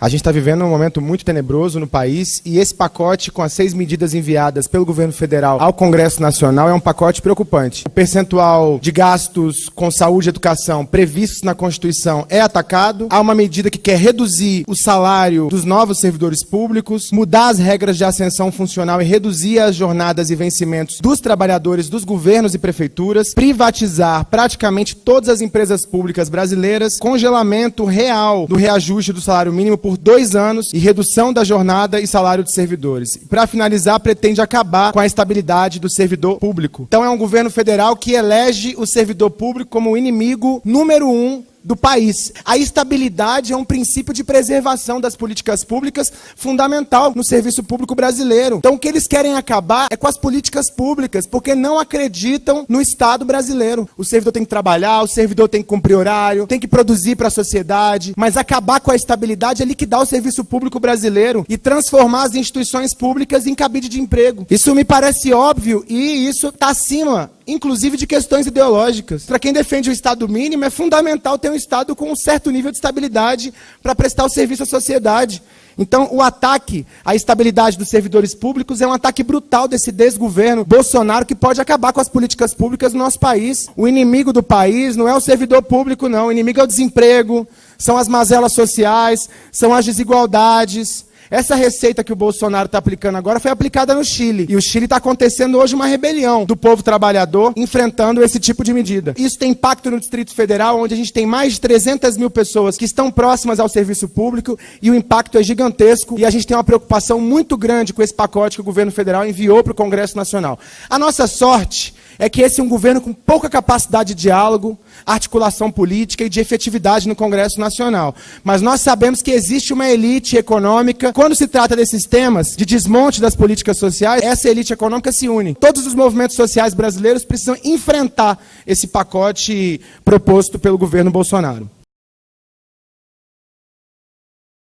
A gente está vivendo um momento muito tenebroso no país e esse pacote, com as seis medidas enviadas pelo governo federal ao Congresso Nacional, é um pacote preocupante. O percentual de gastos com saúde e educação previstos na Constituição é atacado. Há uma medida que quer reduzir o salário dos novos servidores públicos, mudar as regras de ascensão funcional e reduzir as jornadas e vencimentos dos trabalhadores dos governos e prefeituras, privatizar praticamente todas as empresas públicas brasileiras, congelamento real do reajuste do salário mínimo por dois anos e redução da jornada e salário dos servidores. Para finalizar, pretende acabar com a estabilidade do servidor público. Então é um governo federal que elege o servidor público como o inimigo número um do país. A estabilidade é um princípio de preservação das políticas públicas fundamental no serviço público brasileiro. Então o que eles querem acabar é com as políticas públicas, porque não acreditam no Estado brasileiro. O servidor tem que trabalhar, o servidor tem que cumprir horário, tem que produzir para a sociedade, mas acabar com a estabilidade é liquidar o serviço público brasileiro e transformar as instituições públicas em cabide de emprego. Isso me parece óbvio e isso está acima inclusive de questões ideológicas. Para quem defende o Estado mínimo, é fundamental ter um Estado com um certo nível de estabilidade para prestar o serviço à sociedade. Então, o ataque à estabilidade dos servidores públicos é um ataque brutal desse desgoverno Bolsonaro que pode acabar com as políticas públicas no nosso país. O inimigo do país não é o servidor público, não. O inimigo é o desemprego, são as mazelas sociais, são as desigualdades, essa receita que o Bolsonaro está aplicando agora foi aplicada no Chile. E o Chile está acontecendo hoje uma rebelião do povo trabalhador enfrentando esse tipo de medida. Isso tem impacto no Distrito Federal, onde a gente tem mais de 300 mil pessoas que estão próximas ao serviço público e o impacto é gigantesco. E a gente tem uma preocupação muito grande com esse pacote que o governo federal enviou para o Congresso Nacional. A nossa sorte é que esse é um governo com pouca capacidade de diálogo, articulação política e de efetividade no Congresso Nacional. Mas nós sabemos que existe uma elite econômica. Quando se trata desses temas de desmonte das políticas sociais, essa elite econômica se une. Todos os movimentos sociais brasileiros precisam enfrentar esse pacote proposto pelo governo Bolsonaro.